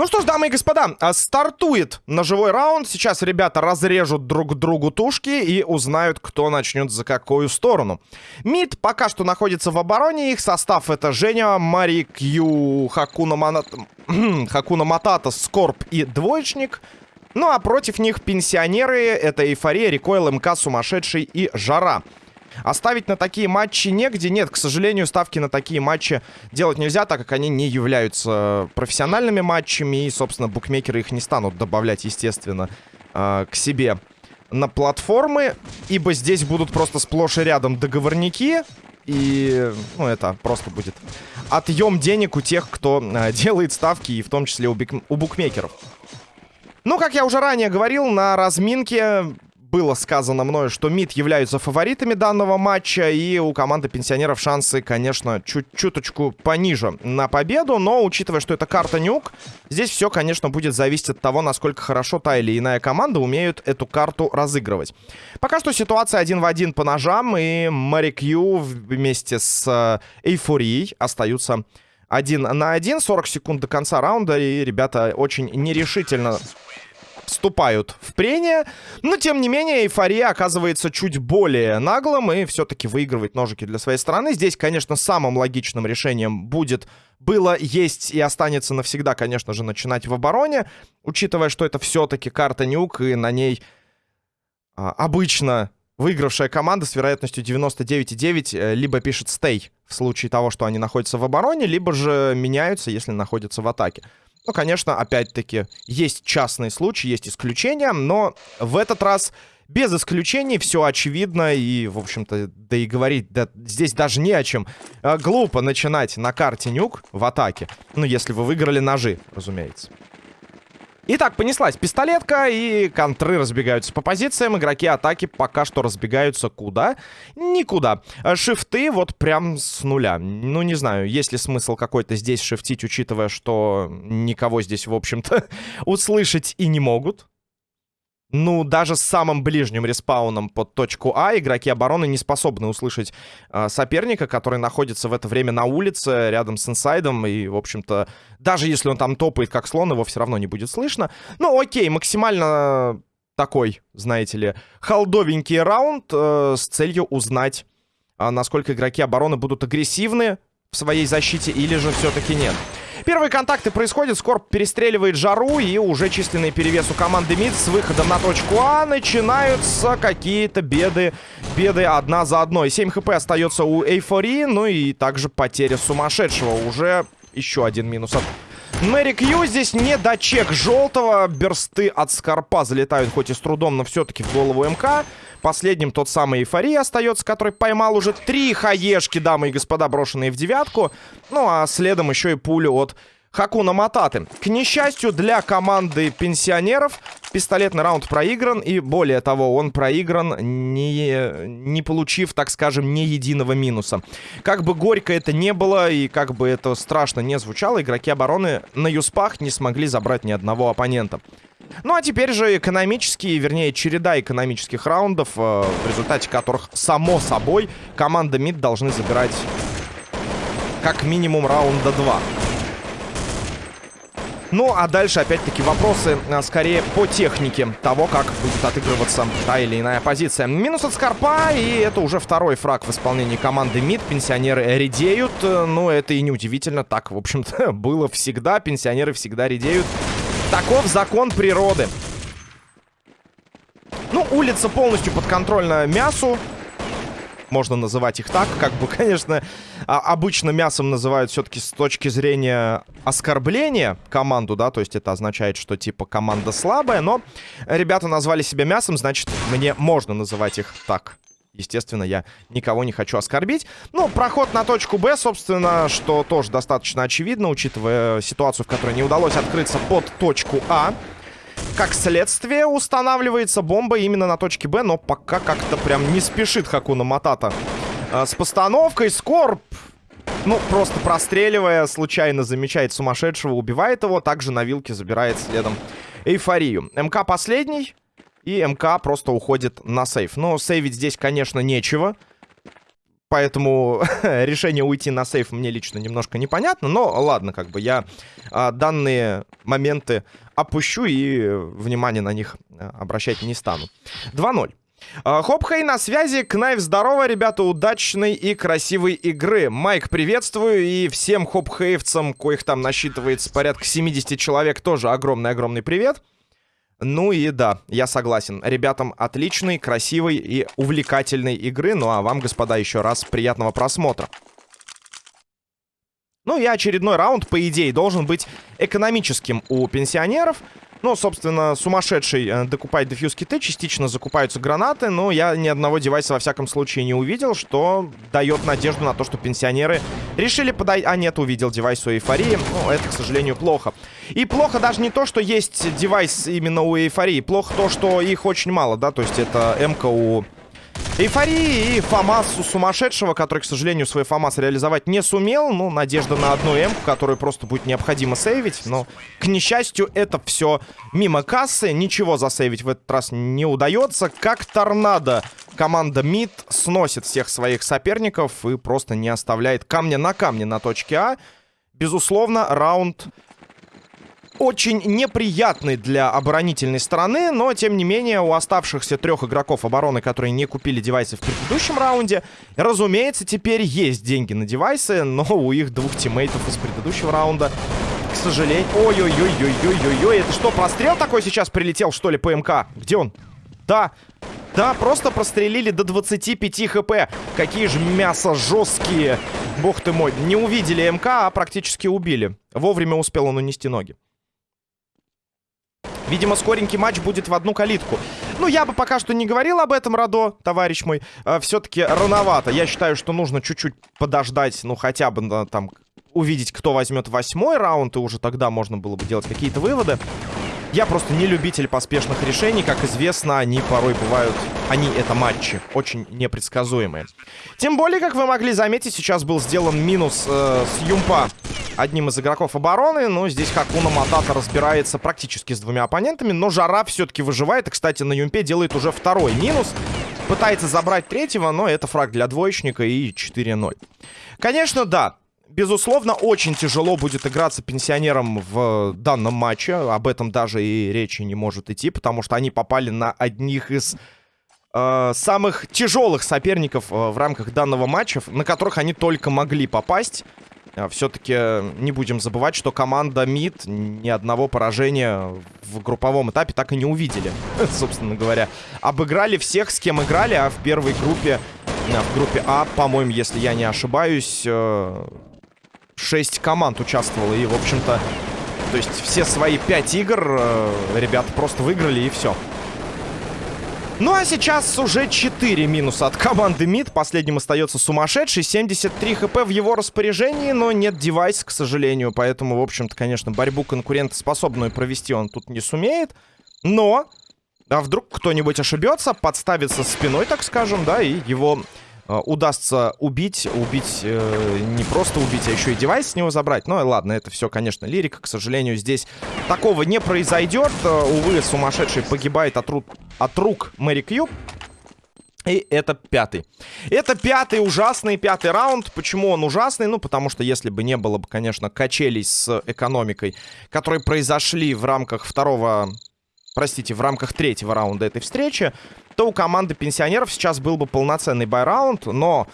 Ну что ж, дамы и господа, а, стартует ножевой раунд. Сейчас ребята разрежут друг другу тушки и узнают, кто начнет за какую сторону. Мид пока что находится в обороне. Их состав это Женя, Мари Кью, Хакуна, Манат... Хакуна Матата, Скорб и Двоечник. Ну а против них пенсионеры. Это Эйфория, Рекойл, МК, Сумасшедший и Жара. Оставить на такие матчи негде. Нет, к сожалению, ставки на такие матчи делать нельзя, так как они не являются профессиональными матчами. И, собственно, букмекеры их не станут добавлять, естественно, э, к себе на платформы. Ибо здесь будут просто сплошь и рядом договорники. И, ну, это просто будет отъем денег у тех, кто э, делает ставки, и в том числе у, у букмекеров. Ну, как я уже ранее говорил, на разминке было сказано мною, что МИД являются фаворитами данного матча, и у команды пенсионеров шансы, конечно, чуть-чуточку пониже на победу, но учитывая, что это карта Нюк, здесь все, конечно, будет зависеть от того, насколько хорошо та или иная команда умеют эту карту разыгрывать. Пока что ситуация один в один по ножам, и Мэри Кью вместе с э, Эйфорией остаются один на один, 40 секунд до конца раунда, и ребята очень нерешительно вступают в прение. Но, тем не менее, эйфория оказывается чуть более наглым и все-таки выигрывает ножики для своей стороны. Здесь, конечно, самым логичным решением будет было, есть и останется навсегда, конечно же, начинать в обороне. Учитывая, что это все-таки карта нюк, и на ней а, обычно выигравшая команда с вероятностью 99,9 э, либо пишет стей в случае того, что они находятся в обороне, либо же меняются, если находятся в атаке. Ну, конечно, опять-таки, есть частные случаи, есть исключения, но в этот раз без исключений все очевидно и, в общем-то, да и говорить да, здесь даже не о чем. А, глупо начинать на карте нюк в атаке, ну, если вы выиграли ножи, разумеется. Итак, понеслась пистолетка, и контры разбегаются по позициям. Игроки атаки пока что разбегаются куда? Никуда. А шифты вот прям с нуля. Ну, не знаю, есть ли смысл какой-то здесь шифтить, учитывая, что никого здесь, в общем-то, услышать и не могут. Ну, даже с самым ближним респауном под точку А игроки обороны не способны услышать э, соперника, который находится в это время на улице, рядом с инсайдом. И, в общем-то, даже если он там топает как слон, его все равно не будет слышно. Ну, окей, максимально такой, знаете ли, холдовенький раунд э, с целью узнать, э, насколько игроки обороны будут агрессивны в своей защите или же все-таки нет. Первые контакты происходят, Скорб перестреливает Жару, и уже численный перевес у команды МИД с выходом на точку А начинаются какие-то беды, беды одна за одной. 7 хп остается у Эйфории, ну и также потеря сумасшедшего. Уже еще один минус от Мэри Кью здесь не дочек желтого. Берсты от Скорпа залетают хоть и с трудом, но все-таки в голову МК. Последним тот самый Эйфория остается, который поймал уже три хаешки, дамы и господа, брошенные в девятку. Ну, а следом еще и пулю от Хакуна Мататы. К несчастью для команды пенсионеров, пистолетный раунд проигран. И более того, он проигран, не, не получив, так скажем, ни единого минуса. Как бы горько это не было и как бы это страшно не звучало, игроки обороны на юспах не смогли забрать ни одного оппонента. Ну а теперь же экономические, вернее, череда экономических раундов, э, в результате которых, само собой, команда МИД должны забирать как минимум раунда 2. Ну, а дальше, опять-таки, вопросы а, скорее по технике того, как будет отыгрываться та или иная позиция. Минус от Скорпа, и это уже второй фраг в исполнении команды МИД. Пенсионеры редеют, но это и не удивительно. Так, в общем-то, было всегда. Пенсионеры всегда редеют. Таков закон природы. Ну, улица полностью подконтрольна мясу. Можно называть их так. Как бы, конечно, а, обычно мясом называют все-таки с точки зрения оскорбления команду, да, то есть это означает, что типа команда слабая, но ребята назвали себя мясом, значит, мне можно называть их так. Естественно, я никого не хочу оскорбить. Ну, проход на точку Б, собственно, что тоже достаточно очевидно, учитывая ситуацию, в которой не удалось открыться под точку А. Как следствие, устанавливается бомба именно на точке Б, но пока как-то прям не спешит Хакуна Матата а, с постановкой. Скорб, ну, просто простреливая, случайно замечает сумасшедшего, убивает его. Также на вилке забирает следом эйфорию. МК последний. И МК просто уходит на сейф. Но сейвить здесь, конечно, нечего. Поэтому решение уйти на сейф мне лично немножко непонятно. Но ладно, как бы я а, данные моменты опущу и внимание на них а, обращать не стану. 2-0. А, Хопхей на связи. Кнайв, здорово, ребята, удачной и красивой игры. Майк, приветствую. И всем хопхеевцам, коих там насчитывается порядка 70 человек, тоже огромный-огромный привет. Ну и да, я согласен. Ребятам отличной, красивой и увлекательной игры. Ну а вам, господа, еще раз приятного просмотра. Ну и очередной раунд, по идее, должен быть экономическим у пенсионеров. Ну, собственно, сумасшедший э, докупает дефьюз киты, частично закупаются гранаты, но я ни одного девайса во всяком случае не увидел, что дает надежду на то, что пенсионеры решили подать... А нет, увидел девайс у эйфории. Ну, это, к сожалению, плохо. И плохо даже не то, что есть девайс именно у эйфории, плохо то, что их очень мало, да, то есть это МК у Эйфории и Фомасу сумасшедшего, который, к сожалению, свой Фомас реализовать не сумел. Ну, надежда на одну М, которую просто будет необходимо сейвить. Но, к несчастью, это все мимо кассы. Ничего засейвить в этот раз не удается. Как торнадо команда МИД сносит всех своих соперников и просто не оставляет камня на камне на точке А. Безусловно, раунд очень неприятный для оборонительной стороны, но, тем не менее, у оставшихся трех игроков обороны, которые не купили девайсы в предыдущем раунде, разумеется, теперь есть деньги на девайсы, но у их двух тиммейтов из предыдущего раунда, к сожалению... Ой-ой-ой-ой-ой-ой-ой, это что, прострел такой сейчас прилетел, что ли, по МК? Где он? Да, да, просто прострелили до 25 хп. Какие же мясо жесткие. Бог ты мой. Не увидели МК, а практически убили. Вовремя успел он унести ноги. Видимо, скоренький матч будет в одну калитку. Ну, я бы пока что не говорил об этом, Радо, товарищ мой. Э, Все-таки рановато. Я считаю, что нужно чуть-чуть подождать, ну, хотя бы да, там увидеть, кто возьмет восьмой раунд, и уже тогда можно было бы делать какие-то выводы. Я просто не любитель поспешных решений. Как известно, они порой бывают... Они — это матчи. Очень непредсказуемые. Тем более, как вы могли заметить, сейчас был сделан минус э, с Юмпа одним из игроков обороны. Но здесь Хакуна Матата разбирается практически с двумя оппонентами. Но Жара все-таки выживает. И, кстати, на Юмпе делает уже второй минус. Пытается забрать третьего, но это фраг для двоечника и 4-0. Конечно, да. Безусловно, очень тяжело будет играться пенсионерам в данном матче. Об этом даже и речи не может идти, потому что они попали на одних из э, самых тяжелых соперников э, в рамках данного матча, на которых они только могли попасть. А Все-таки не будем забывать, что команда МИД ни одного поражения в групповом этапе так и не увидели, собственно говоря. Обыграли всех, с кем играли, а в первой группе, в группе А, по-моему, если я не ошибаюсь, э, 6 команд участвовало. И, в общем-то, то есть все свои 5 игр э, ребята просто выиграли и все. Ну а сейчас уже 4 минуса от команды МИД. Последним остается сумасшедший. 73 хп в его распоряжении, но нет девайса, к сожалению. Поэтому, в общем-то, конечно, борьбу конкурентоспособную провести он тут не сумеет. Но, а вдруг кто-нибудь ошибется, подставится спиной, так скажем, да, и его удастся убить, убить, э, не просто убить, а еще и девайс с него забрать. Ну и ладно, это все, конечно, лирика. К сожалению, здесь такого не произойдет. Э, увы, сумасшедший погибает от, ру от рук Мэри Кьюб. И это пятый. Это пятый ужасный пятый раунд. Почему он ужасный? Ну, потому что если бы не было бы, конечно, качелей с экономикой, которые произошли в рамках второго... Простите, в рамках третьего раунда этой встречи, то у команды пенсионеров сейчас был бы полноценный байраунд, но...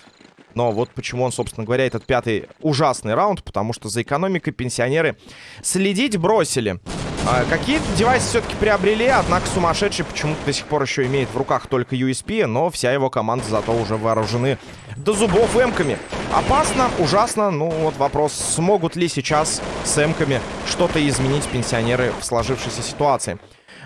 Но вот почему он, собственно говоря, этот пятый ужасный раунд, потому что за экономикой пенсионеры следить бросили. А, Какие-то девайсы все-таки приобрели, однако сумасшедший почему-то до сих пор еще имеет в руках только USP, но вся его команда зато уже вооружены до зубов эмками. Опасно, ужасно, ну вот вопрос, смогут ли сейчас с эмками что-то изменить пенсионеры в сложившейся ситуации.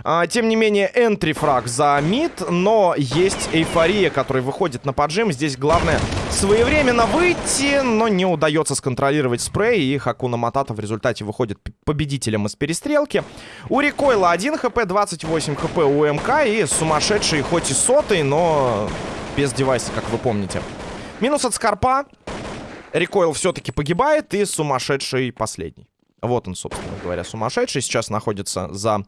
А, тем не менее, энтри-фраг за мид, но есть эйфория, который выходит на поджим. Здесь главное своевременно выйти, но не удается сконтролировать спрей, и Хакуна Матата в результате выходит победителем из перестрелки. У Рекойла 1 хп, 28 хп у МК и сумасшедший, хоть и сотый, но без девайса, как вы помните. Минус от Скорпа. Рекойл все-таки погибает, и сумасшедший последний. Вот он, собственно говоря, сумасшедший. Сейчас находится за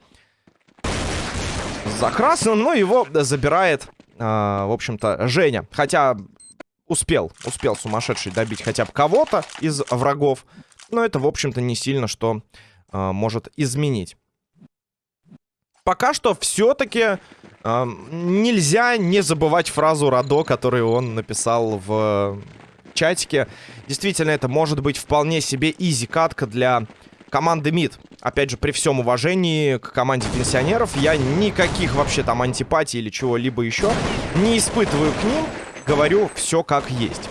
за красным, но его забирает, э, в общем-то, Женя. Хотя успел, успел сумасшедший добить хотя бы кого-то из врагов. Но это, в общем-то, не сильно что э, может изменить. Пока что все-таки э, нельзя не забывать фразу Радо, которую он написал в чатике. Действительно, это может быть вполне себе изи-катка для команды МИД. Опять же, при всем уважении к команде пенсионеров, я никаких вообще там антипатий или чего-либо еще не испытываю к ним. Говорю все как есть.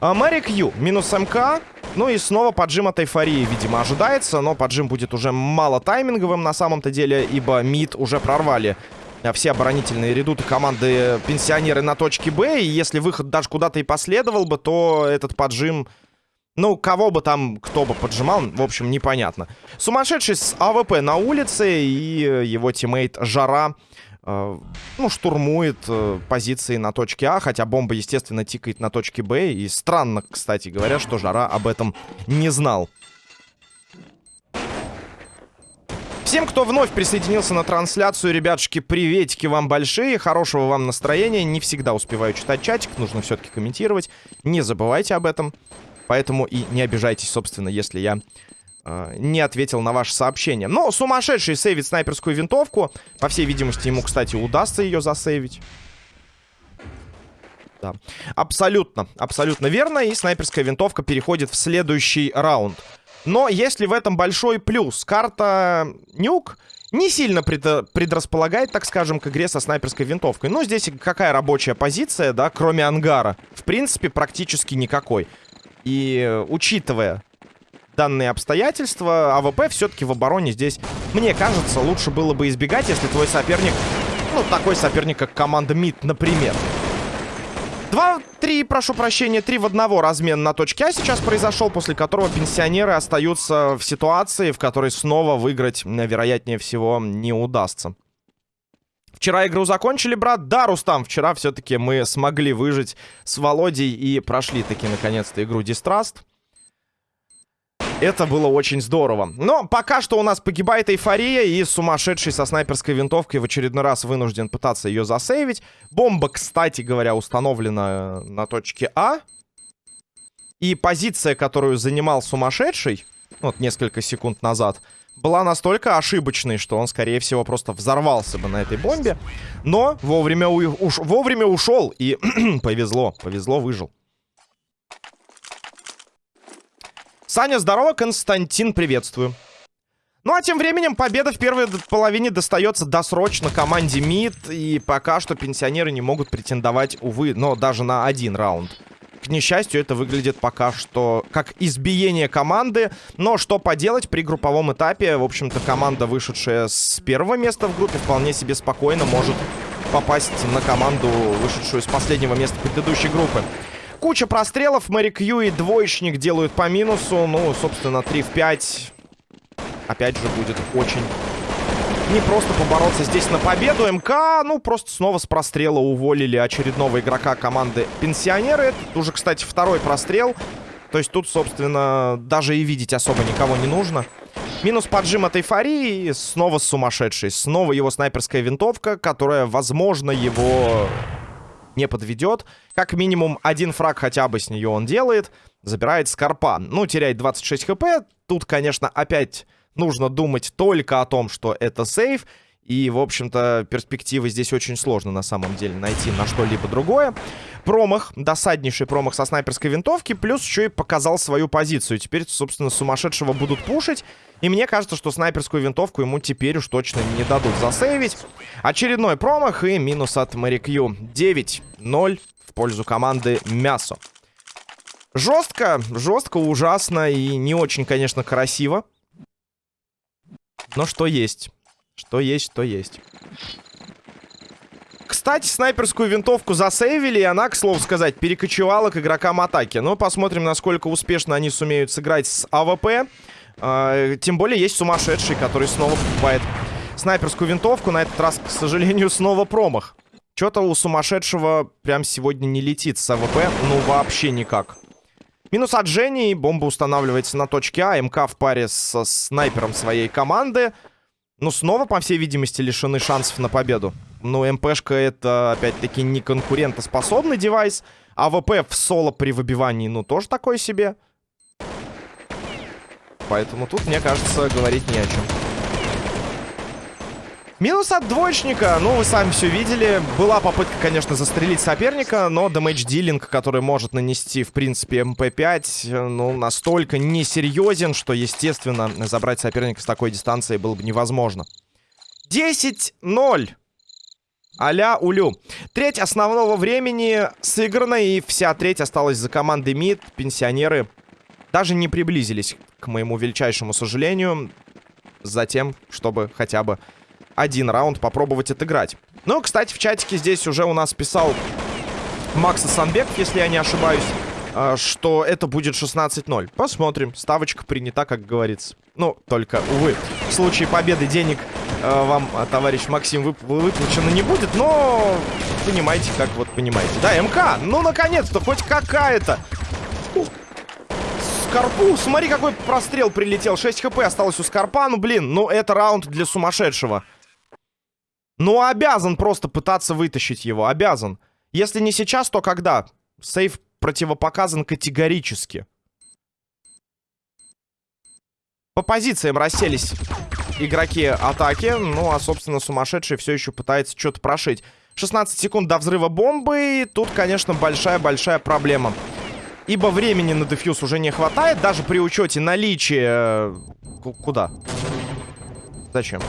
А, Мэри Кью, минус МК. Ну и снова поджим от эйфории, видимо, ожидается. Но поджим будет уже мало тайминговым на самом-то деле, ибо МИД уже прорвали а, все оборонительные редуты команды пенсионеры на точке Б. И если выход даже куда-то и последовал бы, то этот поджим ну, кого бы там, кто бы поджимал, в общем, непонятно. Сумасшедший с АВП на улице, и его тиммейт Жара, э, ну, штурмует э, позиции на точке А, хотя бомба, естественно, тикает на точке Б. И странно, кстати говоря, что Жара об этом не знал. Всем, кто вновь присоединился на трансляцию, ребятушки, приветики вам большие, хорошего вам настроения. Не всегда успеваю читать чатик, нужно все-таки комментировать. Не забывайте об этом. Поэтому и не обижайтесь, собственно, если я э, не ответил на ваше сообщение. Но сумасшедший сейвит снайперскую винтовку. По всей видимости, ему, кстати, удастся ее засейвить. Да. Абсолютно, абсолютно верно. И снайперская винтовка переходит в следующий раунд. Но если в этом большой плюс, карта Нюк не сильно пред, предрасполагает, так скажем, к игре со снайперской винтовкой. Но здесь какая рабочая позиция, да, кроме ангара? В принципе, практически никакой. И учитывая данные обстоятельства, АВП все-таки в обороне здесь, мне кажется, лучше было бы избегать, если твой соперник, ну, такой соперник, как команда МИД, например. Два, три, прошу прощения, три в одного размен на точке А сейчас произошел, после которого пенсионеры остаются в ситуации, в которой снова выиграть, вероятнее всего, не удастся. Вчера игру закончили, брат. Да, Рустам, вчера все-таки мы смогли выжить с Володей и прошли таки наконец-то игру Дистраст. Это было очень здорово. Но пока что у нас погибает эйфория, и сумасшедший со снайперской винтовкой в очередной раз вынужден пытаться ее засейвить. Бомба, кстати говоря, установлена на точке А. И позиция, которую занимал сумасшедший, вот несколько секунд назад, была настолько ошибочной, что он, скорее всего, просто взорвался бы на этой бомбе. Но вовремя, уш вовремя ушел и повезло, повезло, выжил. Саня, здорово, Константин, приветствую. Ну а тем временем победа в первой половине достается досрочно команде МИД. И пока что пенсионеры не могут претендовать, увы, но даже на один раунд. К несчастью, это выглядит пока что как избиение команды. Но что поделать при групповом этапе? В общем-то, команда, вышедшая с первого места в группе, вполне себе спокойно может попасть на команду, вышедшую с последнего места предыдущей группы. Куча прострелов. Мэри Кью и двоечник делают по минусу. Ну, собственно, 3 в 5. Опять же, будет очень не просто побороться здесь на победу. МК, ну, просто снова с прострела уволили очередного игрока команды Пенсионеры. Тут уже, кстати, второй прострел. То есть тут, собственно, даже и видеть особо никого не нужно. Минус поджим от эйфории. Снова сумасшедший. Снова его снайперская винтовка, которая, возможно, его не подведет. Как минимум один фраг хотя бы с нее он делает. Забирает Скорпа. Ну, теряет 26 хп. Тут, конечно, опять нужно думать только о том, что это сейф. И, в общем-то, перспективы здесь очень сложно на самом деле найти на что-либо другое. Промах, досаднейший промах со снайперской винтовки, плюс еще и показал свою позицию. Теперь, собственно, сумасшедшего будут пушить. И мне кажется, что снайперскую винтовку ему теперь уж точно не дадут засейвить. Очередной промах и минус от Мэри Кью. 9-0 в пользу команды Мясо. Жестко, жестко, ужасно и не очень, конечно, красиво. Но что есть? Что есть, то есть. Кстати, снайперскую винтовку засейвили, и она, к слову сказать, перекочевала к игрокам атаки. Но посмотрим, насколько успешно они сумеют сыграть с АВП. А, тем более есть сумасшедший, который снова покупает снайперскую винтовку. На этот раз, к сожалению, снова промах. Что-то у сумасшедшего прям сегодня не летит с АВП. Ну, вообще никак. Минус от Жени. Бомба устанавливается на точке А. МК в паре со снайпером своей команды. Ну, снова, по всей видимости, лишены шансов на победу. Ну, МПшка это, опять-таки, не конкурентоспособный девайс. АВП в соло при выбивании, ну, тоже такое себе. Поэтому тут, мне кажется, говорить не о чем. Минус от двоечника, ну, вы сами все видели. Была попытка, конечно, застрелить соперника, но damage-dealing, который может нанести, в принципе, МП-5, ну, настолько несерьезен, что, естественно, забрать соперника с такой дистанции было бы невозможно. 10-0. Аля улю. Треть основного времени сыграна, и вся треть осталась за командой МИД. Пенсионеры даже не приблизились, к моему величайшему сожалению, за тем, чтобы хотя бы один раунд попробовать отыграть. Ну, кстати, в чатике здесь уже у нас писал Макса Санбеков, если я не ошибаюсь, а, что это будет 16-0. Посмотрим. Ставочка принята, как говорится. Ну, только, увы, в случае победы денег э, вам, а, товарищ Максим, вып выплачено не будет, но понимаете, как вот понимаете. Да, МК, ну, наконец-то, хоть какая-то. Скорпу, смотри, какой прострел прилетел. 6 хп осталось у Скорпа, ну, блин, ну, это раунд для сумасшедшего. Ну, обязан просто пытаться вытащить его. Обязан. Если не сейчас, то когда? Сейф противопоказан категорически. По позициям расселись игроки атаки. Ну, а, собственно, сумасшедший все еще пытается что-то прошить. 16 секунд до взрыва бомбы. И тут, конечно, большая-большая проблема. Ибо времени на дефьюз уже не хватает. Даже при учете наличия... Куда? Зачем?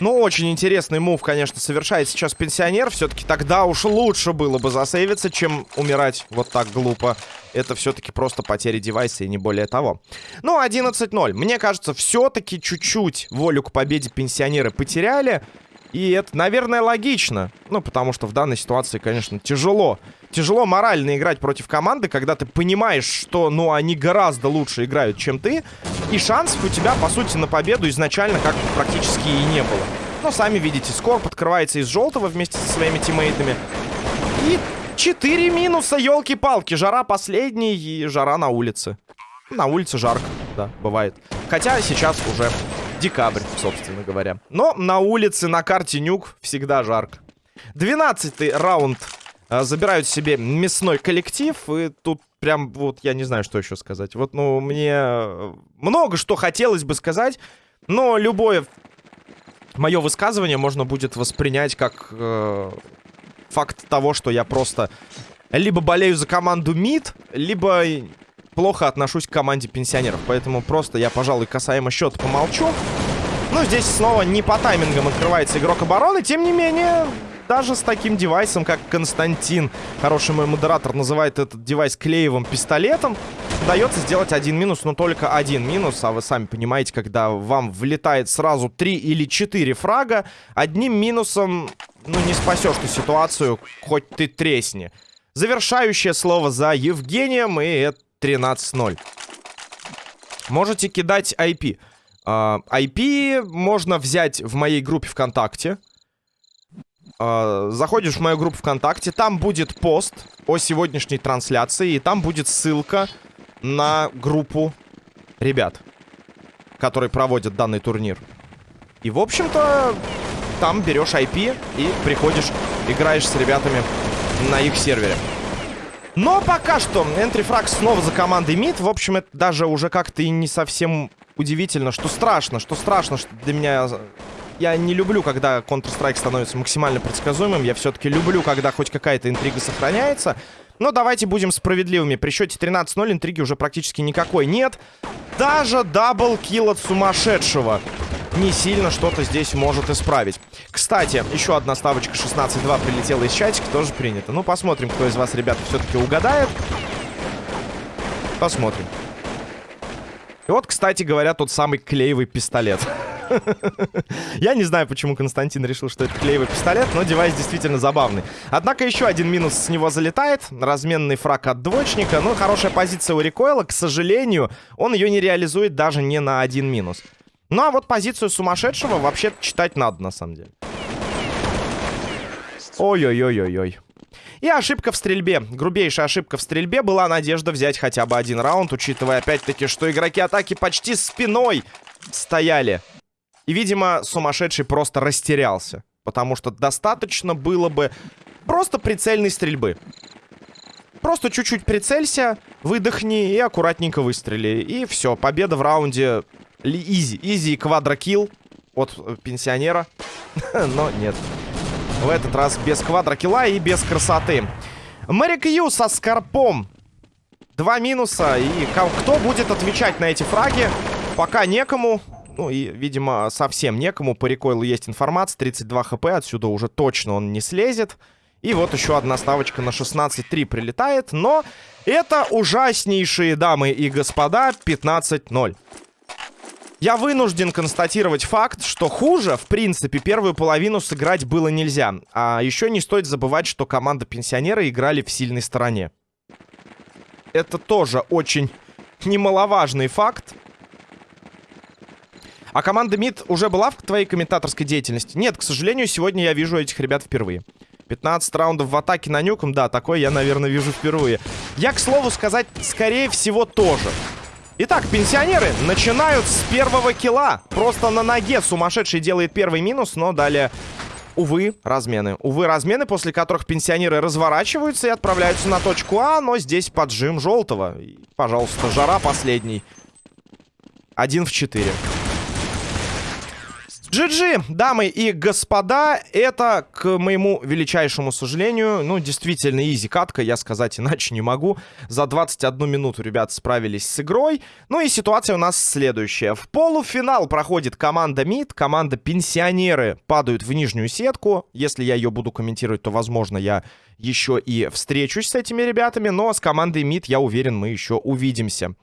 Ну, очень интересный мув, конечно, совершает сейчас пенсионер. Все-таки тогда уж лучше было бы засейвиться, чем умирать вот так глупо. Это все-таки просто потеря девайса и не более того. Ну, 11-0. Мне кажется, все-таки чуть-чуть волю к победе пенсионеры потеряли. И это, наверное, логично. Ну, потому что в данной ситуации, конечно, тяжело. Тяжело морально играть против команды, когда ты понимаешь, что, ну, они гораздо лучше играют, чем ты. И шансов у тебя, по сути, на победу изначально как практически и не было. Но сами видите, Скорб открывается из желтого вместе со своими тиммейтами. И 4 минуса, елки-палки. Жара последний и жара на улице. На улице жарко, да, бывает. Хотя сейчас уже декабрь, собственно говоря. Но на улице, на карте Нюк всегда жарко. Двенадцатый раунд а, забирают себе мясной коллектив. И тут прям вот я не знаю, что еще сказать. Вот, ну, мне э, много что хотелось бы сказать. Но любое мое высказывание можно будет воспринять как э, факт того, что я просто либо болею за команду МИД, либо плохо отношусь к команде пенсионеров. Поэтому просто я, пожалуй, касаемо счета помолчу. Ну, здесь снова не по таймингам открывается игрок обороны. Тем не менее, даже с таким девайсом, как Константин, хороший мой модератор, называет этот девайс клеевым пистолетом, удается сделать один минус, но только один минус. А вы сами понимаете, когда вам влетает сразу три или четыре фрага, одним минусом, ну, не спасешь ты ситуацию, хоть ты тресни. Завершающее слово за Евгением, и это 13-0. Можете кидать IP. Uh, IP можно взять в моей группе ВКонтакте. Uh, заходишь в мою группу ВКонтакте, там будет пост о сегодняшней трансляции, и там будет ссылка на группу ребят, которые проводят данный турнир. И, в общем-то, там берешь IP и приходишь, играешь с ребятами на их сервере. Но пока что энтрифраг снова за командой МИД. В общем, это даже уже как-то и не совсем удивительно, что страшно, что страшно, что для меня... Я не люблю, когда Counter-Strike становится максимально предсказуемым. Я все-таки люблю, когда хоть какая-то интрига сохраняется. Но давайте будем справедливыми. При счете 13-0 интриги уже практически никакой нет. Даже double kill от сумасшедшего не сильно что-то здесь может исправить. Кстати, еще одна ставочка 16-2 прилетела из чатика, тоже принято. Ну, посмотрим, кто из вас, ребята, все-таки угадает. Посмотрим. И вот, кстати говоря, тот самый клеевый пистолет. Я не знаю, почему Константин решил, что это клеевый пистолет, но девайс действительно забавный. Однако еще один минус с него залетает. Разменный фраг от двоечника. Ну, хорошая позиция у рекойла. К сожалению, он ее не реализует даже не на один минус. Ну, а вот позицию сумасшедшего вообще читать надо, на самом деле. Ой-ой-ой-ой-ой. И ошибка в стрельбе. Грубейшая ошибка в стрельбе. Была надежда взять хотя бы один раунд, учитывая опять-таки, что игроки атаки почти спиной стояли. И, видимо, сумасшедший просто растерялся. Потому что достаточно было бы Просто прицельной стрельбы. Просто чуть-чуть прицелься, выдохни и аккуратненько выстрели. И все, победа в раунде изи. Изи квадрокилл от э, пенсионера. Но нет. В этот раз без квадрокилла и без красоты. Мэри Кью со скорпом. Два минуса. И кто будет отвечать на эти фраги? Пока некому. Ну и, видимо, совсем некому. По рекойлу есть информация. 32 хп. Отсюда уже точно он не слезет. И вот еще одна ставочка на 16-3 прилетает. Но это ужаснейшие дамы и господа 15-0. Я вынужден констатировать факт, что хуже, в принципе, первую половину сыграть было нельзя. А еще не стоит забывать, что команда пенсионера играли в сильной стороне. Это тоже очень немаловажный факт. А команда МИД уже была в твоей комментаторской деятельности? Нет, к сожалению, сегодня я вижу этих ребят впервые. 15 раундов в атаке на нюком, да, такой я, наверное, вижу впервые. Я, к слову сказать, скорее всего, тоже. Итак, пенсионеры начинают с первого килла. Просто на ноге сумасшедший делает первый минус, но далее... Увы, размены. Увы, размены, после которых пенсионеры разворачиваются и отправляются на точку А, но здесь поджим желтого. пожалуйста, жара последний. Один в четыре. GG, дамы и господа, это, к моему величайшему сожалению, ну, действительно, изи катка, я сказать иначе не могу. За 21 минуту ребят справились с игрой. Ну и ситуация у нас следующая. В полуфинал проходит команда МИД, команда Пенсионеры падают в нижнюю сетку. Если я ее буду комментировать, то, возможно, я еще и встречусь с этими ребятами, но с командой МИД, я уверен, мы еще увидимся.